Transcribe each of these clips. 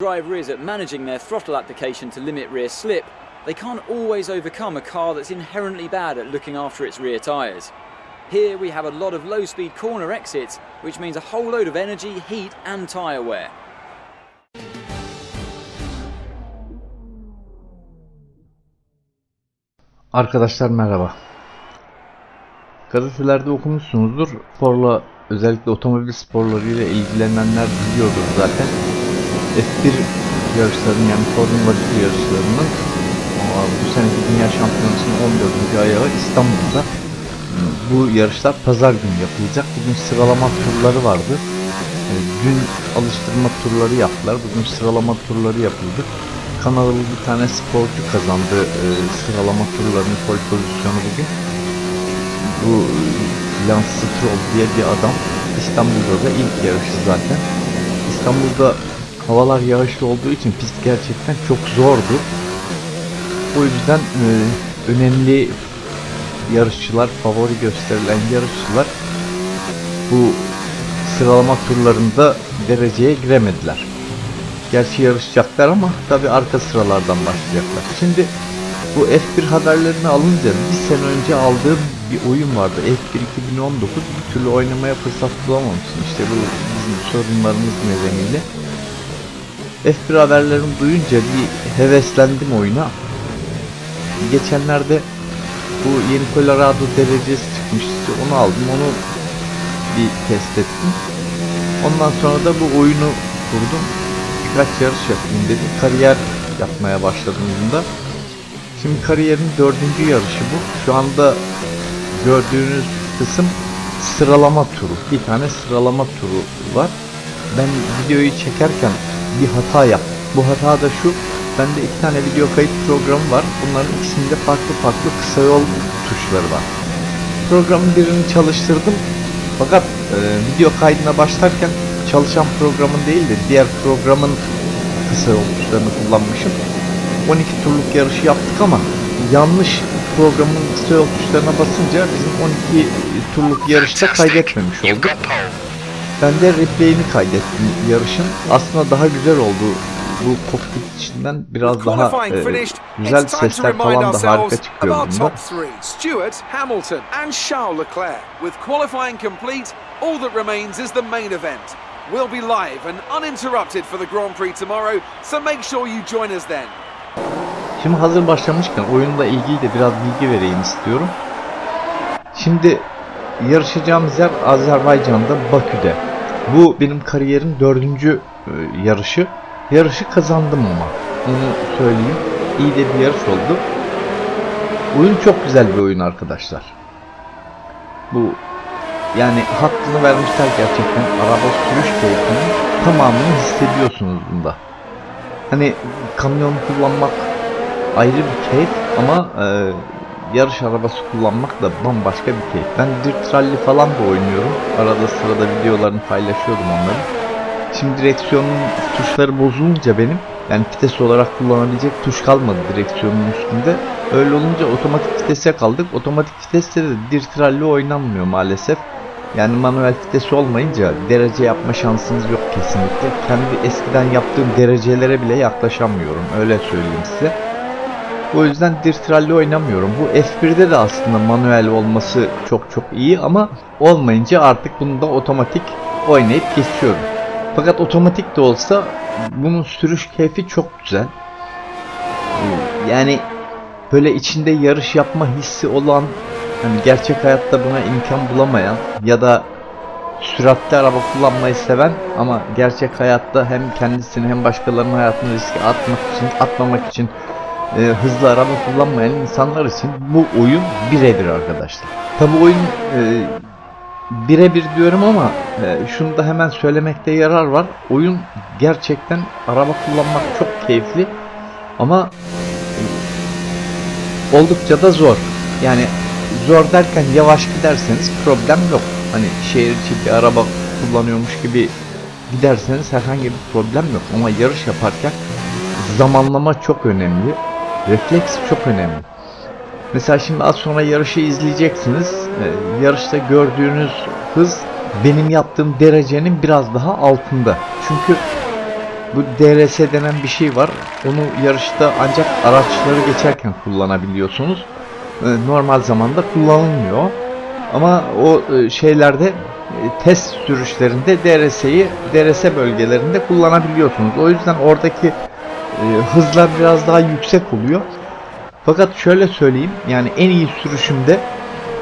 driver is at managing their throttle application to limit rear slip, they can't always overcome a car that's inherently bad at looking after its rear tyres. Here we have a lot of low speed corner exits, which means a whole load of energy, heat, and tyre wear. Arkadaşlar merhaba. Gazetelerde okumuşsunuzdur. Sporla özellikle otomobil sporlarıyla ilgilenenler biliyordur zaten. F1 yarışlarının yani Formula 1 yarışlarının bu seneki Dünya Şampiyonası'nın 14. ayağı İstanbul'da. Bu yarışlar pazar günü yapılacak. Bugün sıralama turları vardı. E, Dün alıştırma turları yaptılar. Bugün sıralama turları yapıldı. Kanadalı bir tane sporcu kazandı e, sıralama turlarının pole pozisyonu bugün. Bu e, Lance Stroll diye bir adam İstanbul'da da ilk yarışı zaten. İstanbul'da havalar yağışlı olduğu için pist gerçekten çok zordu. O yüzden e, önemli yarışçılar, favori gösterilen yarışçılar bu sıralama turlarında dereceye giremediler. Gerçi yarışacaklar ama tabi arka sıralardan başlayacaklar. Şimdi bu F1 haberlerini alınca bir sene önce aldığım bir oyun vardı. F1 2019 bir türlü oynamaya fırsat bulamamıştım. İşte bu bizim sorunlarımız nedeniyle. F1 haberlerini duyunca bir heveslendim oyuna. Geçenlerde bu yeni Colorado derecesi çıkmıştı. Onu aldım. Onu bir test ettim. Ondan sonra da bu oyunu kurdum. Birkaç yarış yapayım dedim. Kariyer yapmaya başladım. Şimdi kariyerin dördüncü yarışı bu. Şu anda gördüğünüz kısım sıralama turu. Bir tane sıralama turu var. Ben videoyu çekerken bir hata yaptım. Bu hata da şu. Bende iki tane video kayıt programı var. Bunların ikisinde farklı farklı kısa yol tuşları var. Programın birini çalıştırdım. Fakat e, video kaydına başlarken çalışan programın değil de diğer programın kısa yol tuşlarını kullanmışım. 12 turluk yarışı yaptık ama yanlış programın kısa yol tuşlarına basınca bizim 12 turluk yarışta kaydetmemiş olduk. Ben de replay'ini kaydettim yarışın. Aslında daha güzel oldu. Bu kokpit içinden biraz daha e, güzel sesler falan da harika çıkıyor bunda. Stewart, Hamilton and Charles Leclerc. With qualifying complete, all that remains is the main event. We'll be live and uninterrupted for the Grand Prix tomorrow, so make sure you join us then. Şimdi hazır başlamışken oyunla ilgili de biraz bilgi vereyim istiyorum. Şimdi yarışacağımız yer Azerbaycan'da Bakü'de. Bu benim kariyerin dördüncü e, yarışı. Yarışı kazandım ama. Onu söyleyeyim. İyi de bir yarış oldu. Oyun çok güzel bir oyun arkadaşlar. Bu yani hakkını vermişler gerçekten. Araba sürüş keyfinin tamamını hissediyorsunuz bunda. Hani kamyon kullanmak ayrı bir keyif ama e, yarış arabası kullanmak da bambaşka bir keyif. Ben Dirt Rally falan da oynuyorum. Arada sırada videolarını paylaşıyordum onları. Şimdi direksiyonun tuşları bozulunca benim yani vites olarak kullanabilecek tuş kalmadı direksiyonun üstünde. Öyle olunca otomatik vitese kaldık. Otomatik viteste de Dirt Rally oynanmıyor maalesef. Yani manuel vitesi olmayınca derece yapma şansınız yok kesinlikle. Kendi eskiden yaptığım derecelere bile yaklaşamıyorum. Öyle söyleyeyim size. O yüzden Dirt Rally oynamıyorum. Bu F1'de de aslında manuel olması çok çok iyi ama olmayınca artık bunu da otomatik oynayıp geçiyorum. Fakat otomatik de olsa bunun sürüş keyfi çok güzel. Yani böyle içinde yarış yapma hissi olan hani gerçek hayatta buna imkan bulamayan ya da süratli araba kullanmayı seven ama gerçek hayatta hem kendisini hem başkalarının hayatını riske atmak için atmamak için e, hızlı araba kullanmayan insanlar için bu oyun birebir arkadaşlar. Tabi oyun e, birebir diyorum ama e, şunu da hemen söylemekte yarar var. Oyun gerçekten araba kullanmak çok keyifli ama e, oldukça da zor. Yani zor derken yavaş giderseniz problem yok. Hani şehir içi bir araba kullanıyormuş gibi giderseniz herhangi bir problem yok. Ama yarış yaparken zamanlama çok önemli. Refleks çok önemli. Mesela şimdi az sonra yarışı izleyeceksiniz. Ee, yarışta gördüğünüz hız benim yaptığım derecenin biraz daha altında. Çünkü bu DRS denen bir şey var. Onu yarışta ancak araçları geçerken kullanabiliyorsunuz. E, normal zamanda kullanılmıyor. Ama o e, şeylerde e, test sürüşlerinde DRS'yi DRS bölgelerinde kullanabiliyorsunuz. O yüzden oradaki e, hızlar biraz daha yüksek oluyor. Fakat şöyle söyleyeyim yani en iyi sürüşümde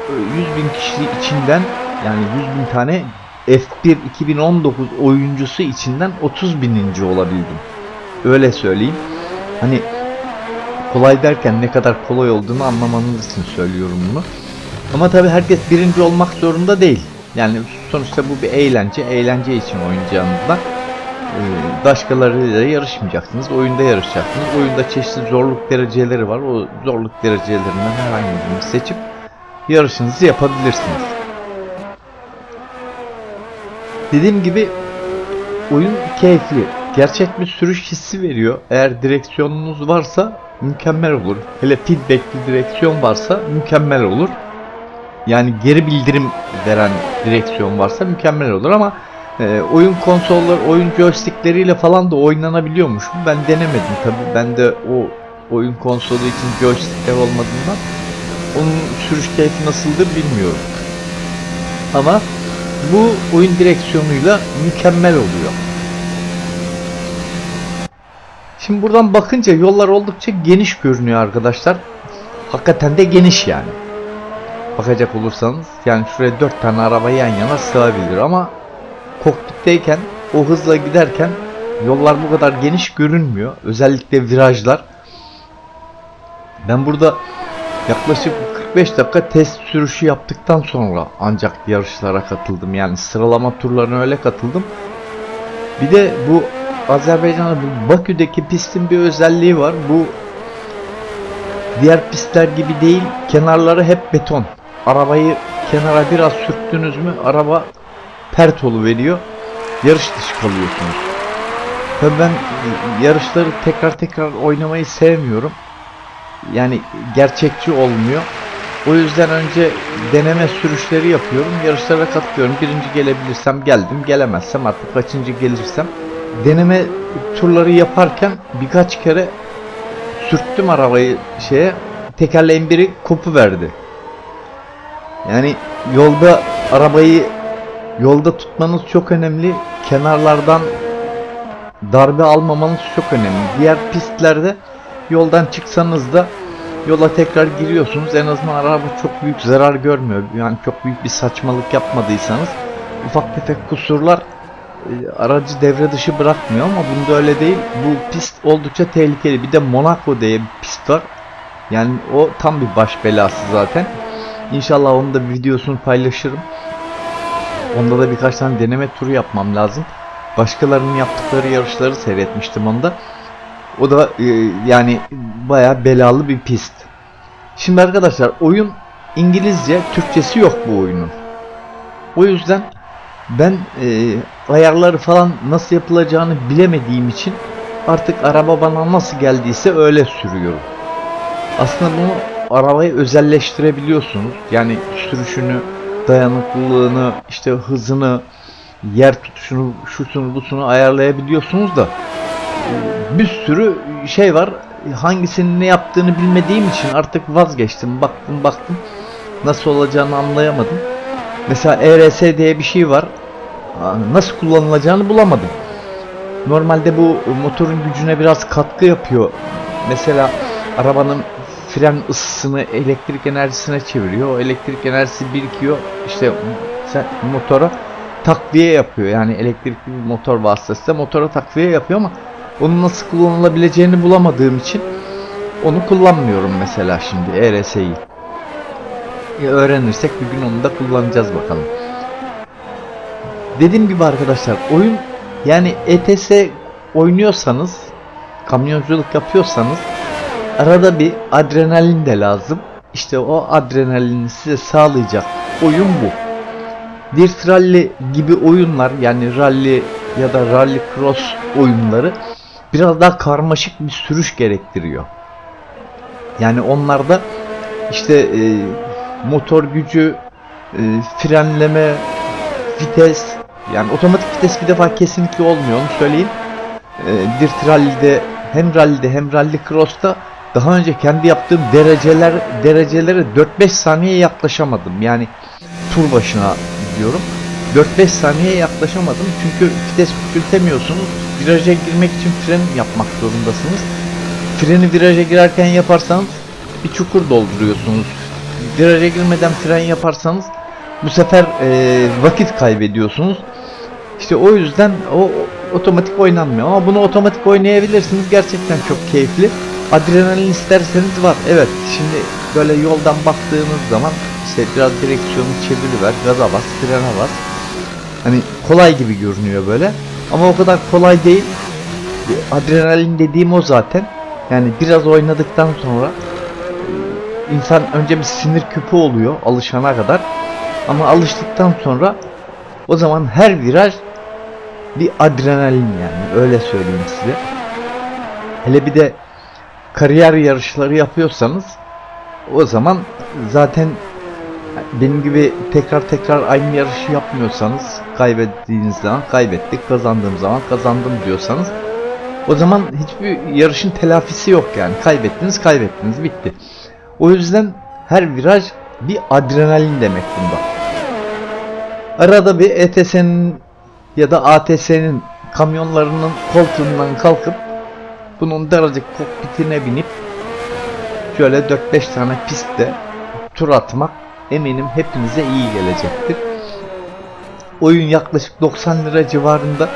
e, 100 bin kişi içinden yani 100 bin tane F1 2019 oyuncusu içinden 30 bininci olabildim. Öyle söyleyeyim. Hani kolay derken ne kadar kolay olduğunu anlamanız için söylüyorum bunu. Ama tabi herkes birinci olmak zorunda değil. Yani sonuçta bu bir eğlence. Eğlence için oynayacağınızda e, başkalarıyla yarışmayacaksınız. Oyunda yarışacaksınız. Oyunda çeşitli zorluk dereceleri var. O zorluk derecelerinden herhangi birini seçip yarışınızı yapabilirsiniz. Dediğim gibi oyun keyifli. Gerçek bir sürüş hissi veriyor. Eğer direksiyonunuz varsa mükemmel olur. Hele feedbackli direksiyon varsa mükemmel olur. Yani geri bildirim veren direksiyon varsa mükemmel olur ama e, oyun konsolları, oyun joystickleriyle falan da oynanabiliyormuş. Ben denemedim tabi. Ben de o oyun konsolu için joystickler olmadığından onun sürüş keyfi nasıldır bilmiyorum. Ama bu oyun direksiyonuyla mükemmel oluyor. Şimdi buradan bakınca yollar oldukça geniş görünüyor arkadaşlar. Hakikaten de geniş yani. Bakacak olursanız yani şuraya 4 tane araba yan yana sığabilir ama kokpitteyken o hızla giderken yollar bu kadar geniş görünmüyor. Özellikle virajlar. Ben burada yaklaşık 45 dakika test sürüşü yaptıktan sonra ancak yarışlara katıldım. Yani sıralama turlarına öyle katıldım. Bir de bu Azerbaycan'da Bakü'deki pistin bir özelliği var. Bu diğer pistler gibi değil. Kenarları hep beton. Arabayı kenara biraz sürttünüz mü araba pert veriyor. Yarış dışı kalıyorsunuz. Tabii ben yarışları tekrar tekrar oynamayı sevmiyorum. Yani gerçekçi olmuyor. O yüzden önce deneme sürüşleri yapıyorum. Yarışlara katılıyorum. Birinci gelebilirsem geldim. Gelemezsem artık kaçıncı gelirsem. Deneme turları yaparken birkaç kere sürttüm arabayı şeye. Tekerleğin biri kopu verdi. Yani yolda arabayı yolda tutmanız çok önemli. Kenarlardan darbe almamanız çok önemli. Diğer pistlerde yoldan çıksanız da yola tekrar giriyorsunuz. En azından araba çok büyük zarar görmüyor. Yani çok büyük bir saçmalık yapmadıysanız ufak tefek kusurlar e, aracı devre dışı bırakmıyor ama bunda öyle değil. Bu pist oldukça tehlikeli. Bir de Monaco diye bir pist var. Yani o tam bir baş belası zaten. İnşallah onun da videosunu paylaşırım. Onda da birkaç tane deneme turu yapmam lazım. Başkalarının yaptıkları yarışları seyretmiştim onda. O da e, yani baya belalı bir pist. Şimdi arkadaşlar oyun İngilizce, Türkçesi yok bu oyunun. O yüzden ben e, ayarları falan nasıl yapılacağını bilemediğim için artık araba bana nasıl geldiyse öyle sürüyorum. Aslında bunu arabayı özelleştirebiliyorsunuz. Yani sürüşünü, dayanıklılığını, işte hızını, yer tutuşunu, şusunu, busunu ayarlayabiliyorsunuz da bir sürü şey var. Hangisinin ne yaptığını bilmediğim için artık vazgeçtim. Baktım baktım. Nasıl olacağını anlayamadım. Mesela ERS diye bir şey var. Nasıl kullanılacağını bulamadım. Normalde bu motorun gücüne biraz katkı yapıyor. Mesela arabanın fren ısısını elektrik enerjisine çeviriyor. O elektrik enerjisi birikiyor. İşte motora takviye yapıyor. Yani elektrikli bir motor vasıtasıyla motora takviye yapıyor ama onun nasıl kullanılabileceğini bulamadığım için onu kullanmıyorum mesela şimdi ERS'yi. E, öğrenirsek bir gün onu da kullanacağız bakalım. Dediğim gibi arkadaşlar oyun yani ETS oynuyorsanız kamyonculuk yapıyorsanız arada bir adrenalin de lazım. İşte o adrenalini size sağlayacak oyun bu. Dirt Rally gibi oyunlar yani rally ya da rally cross oyunları biraz daha karmaşık bir sürüş gerektiriyor. Yani onlarda işte e, motor gücü, e, frenleme, vites yani otomatik vites bir defa kesinlikle olmuyor onu söyleyeyim. e, Dirt Rally'de hem rally'de hem rally cross'ta daha önce kendi yaptığım dereceler derecelere 4-5 saniye yaklaşamadım. Yani tur başına diyorum. 4-5 saniye yaklaşamadım çünkü vites küçültemiyorsunuz. Viraja girmek için fren yapmak zorundasınız. Freni viraja girerken yaparsanız bir çukur dolduruyorsunuz. Viraja girmeden fren yaparsanız bu sefer e, vakit kaybediyorsunuz. İşte o yüzden o otomatik oynanmıyor. Ama bunu otomatik oynayabilirsiniz. Gerçekten çok keyifli. Adrenalin isterseniz var. Evet şimdi böyle yoldan baktığınız zaman işte biraz direksiyonu çeviriver, gaza bas, frene bas. Hani kolay gibi görünüyor böyle. Ama o kadar kolay değil. Adrenalin dediğim o zaten. Yani biraz oynadıktan sonra e, insan önce bir sinir küpü oluyor alışana kadar. Ama alıştıktan sonra o zaman her viraj bir adrenalin yani öyle söyleyeyim size. Hele bir de kariyer yarışları yapıyorsanız o zaman zaten benim gibi tekrar tekrar aynı yarışı yapmıyorsanız kaybettiğiniz zaman kaybettik kazandığım zaman kazandım diyorsanız o zaman hiçbir yarışın telafisi yok yani kaybettiniz kaybettiniz bitti. O yüzden her viraj bir adrenalin demek bunda. Arada bir ETS'nin ya da ATS'nin kamyonlarının koltuğundan kalkıp bunun daracık kokpitine binip şöyle 4-5 tane pistte tur atmak eminim hepinize iyi gelecektir. Oyun yaklaşık 90 lira civarında.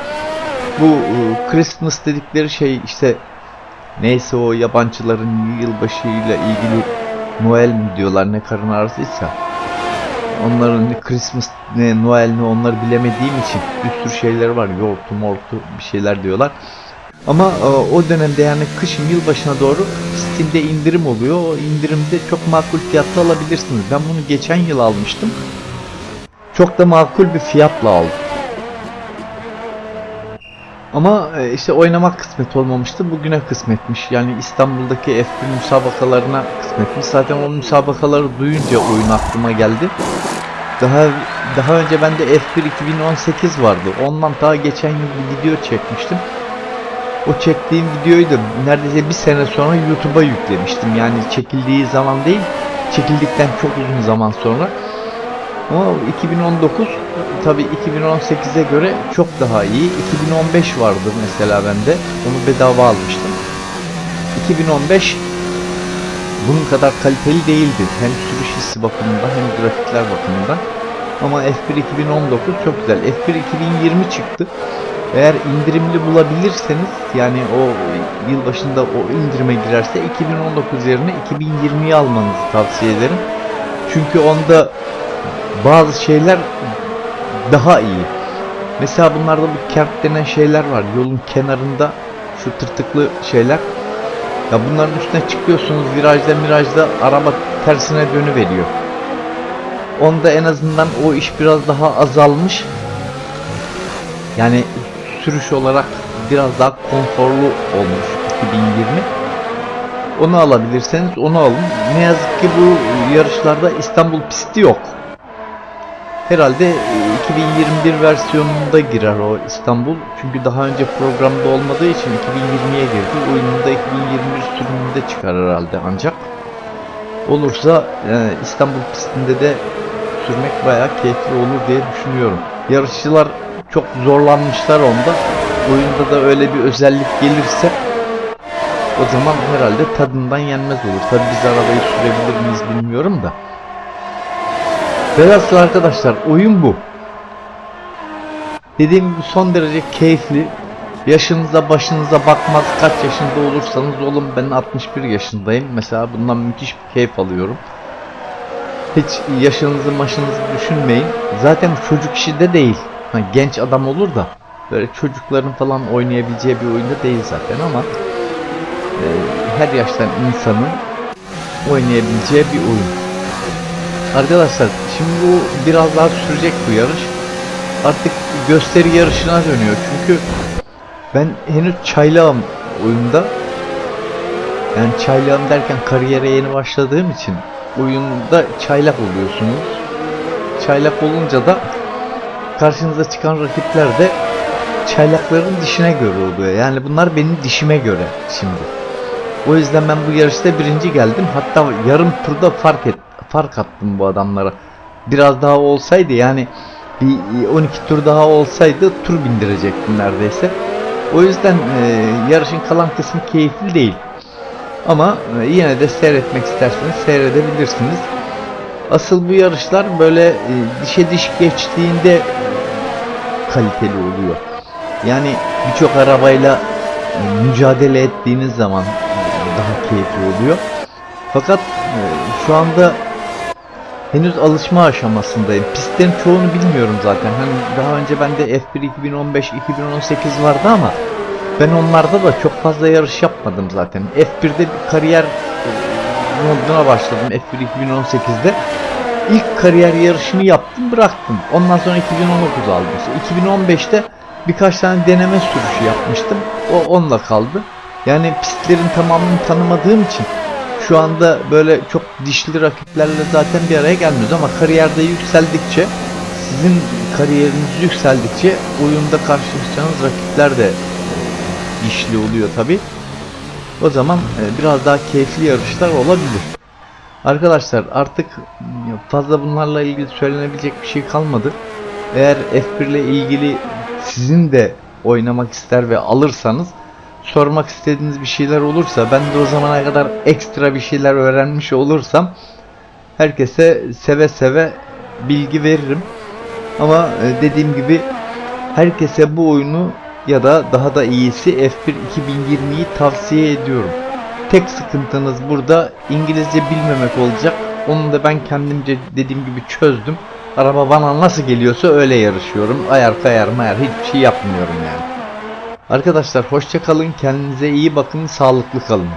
Bu e, Christmas dedikleri şey işte neyse o yabancıların yılbaşıyla ilgili Noel mi diyorlar ne karın ağrısıysa onların Christmas ne Noel ne onları bilemediğim için bir sürü şeyler var yortu mortu bir şeyler diyorlar. Ama e, o dönemde yani kışın yılbaşına doğru Steam'de indirim oluyor. O indirimde çok makul fiyatla alabilirsiniz. Ben bunu geçen yıl almıştım. Çok da makul bir fiyatla aldım. Ama e, işte oynamak kısmet olmamıştı. Bugüne kısmetmiş. Yani İstanbul'daki F1 müsabakalarına kısmetmiş. Zaten o müsabakaları duyunca oyun aklıma geldi. Daha daha önce bende F1 2018 vardı. Ondan daha geçen yıl bir video çekmiştim. O çektiğim videoyu da neredeyse bir sene sonra YouTube'a yüklemiştim. Yani çekildiği zaman değil, çekildikten çok uzun zaman sonra. Ama 2019 tabi 2018'e göre çok daha iyi. 2015 vardı mesela bende. Onu bedava almıştım. 2015 bunun kadar kaliteli değildi. Hem sürüş hissi bakımından hem grafikler bakımından. Ama F1 2019 çok güzel. F1 2020 çıktı. Eğer indirimli bulabilirseniz yani o yıl başında o indirime girerse 2019 yerine 2020'yi almanızı tavsiye ederim. Çünkü onda bazı şeyler daha iyi. Mesela bunlarda bu kert denen şeyler var. Yolun kenarında şu tırtıklı şeyler. Ya bunların üstüne çıkıyorsunuz virajda mirajda araba tersine dönüveriyor. Onda en azından o iş biraz daha azalmış. Yani sürüş olarak biraz daha konforlu olmuş 2020. Onu alabilirseniz onu alın. Ne yazık ki bu yarışlarda İstanbul pisti yok. Herhalde 2021 versiyonunda girer o İstanbul. Çünkü daha önce programda olmadığı için 2020'ye girdi. Oyununda 2021 sürümünde çıkar herhalde ancak. Olursa yani İstanbul pistinde de sürmek bayağı keyifli olur diye düşünüyorum. Yarışçılar çok zorlanmışlar onda. Oyunda da öyle bir özellik gelirse o zaman herhalde tadından yenmez olur. Tabi biz arabayı sürebilir miyiz bilmiyorum da. Velhasıl arkadaşlar oyun bu. Dediğim gibi son derece keyifli. Yaşınıza başınıza bakmaz kaç yaşında olursanız olun ben 61 yaşındayım. Mesela bundan müthiş bir keyif alıyorum. Hiç yaşınızı maşınızı düşünmeyin. Zaten çocuk işi de değil. Genç adam olur da böyle çocukların falan oynayabileceği bir oyunda değil zaten ama e, her yaştan insanın oynayabileceği bir oyun. Arkadaşlar şimdi bu biraz daha sürecek bu yarış. Artık gösteri yarışına dönüyor çünkü ben henüz çaylağım oyunda. Yani çaylağım derken kariyere yeni başladığım için oyunda çaylak oluyorsunuz. Çaylak olunca da karşınıza çıkan rakipler de çaylakların dişine göre oluyor. Yani bunlar benim dişime göre şimdi. O yüzden ben bu yarışta birinci geldim. Hatta yarım turda fark et, fark attım bu adamlara. Biraz daha olsaydı yani bir 12 tur daha olsaydı tur bindirecektim neredeyse. O yüzden e, yarışın kalan kısmı keyifli değil. Ama e, yine de seyretmek isterseniz seyredebilirsiniz. Asıl bu yarışlar böyle e, dişe diş geçtiğinde kaliteli oluyor. Yani birçok arabayla mücadele ettiğiniz zaman daha keyifli oluyor. Fakat e, şu anda henüz alışma aşamasındayım. Pistlerin çoğunu bilmiyorum zaten. Hani daha önce bende F1 2015, 2018 vardı ama ben onlarda da çok fazla yarış yapmadım zaten. F1'de bir kariyer moduna başladım F1 2018'de. İlk kariyer yarışını yaptım bıraktım. Ondan sonra 2019 aldım. Sonra 2015'te birkaç tane deneme sürüşü yapmıştım. O onunla kaldı. Yani pistlerin tamamını tanımadığım için şu anda böyle çok dişli rakiplerle zaten bir araya gelmiyoruz ama kariyerde yükseldikçe sizin kariyeriniz yükseldikçe oyunda karşılaşacağınız rakipler de e, dişli oluyor tabi. O zaman e, biraz daha keyifli yarışlar olabilir. Arkadaşlar artık fazla bunlarla ilgili söylenebilecek bir şey kalmadı. Eğer F1 ile ilgili sizin de oynamak ister ve alırsanız sormak istediğiniz bir şeyler olursa ben de o zamana kadar ekstra bir şeyler öğrenmiş olursam herkese seve seve bilgi veririm. Ama e, dediğim gibi herkese bu oyunu ya da daha da iyisi F1 2020'yi tavsiye ediyorum. Tek sıkıntınız burada İngilizce bilmemek olacak. Onu da ben kendimce dediğim gibi çözdüm. Araba bana nasıl geliyorsa öyle yarışıyorum. Ayar kayar mayar hiçbir şey yapmıyorum yani. Arkadaşlar hoşça kalın. Kendinize iyi bakın. Sağlıklı kalın.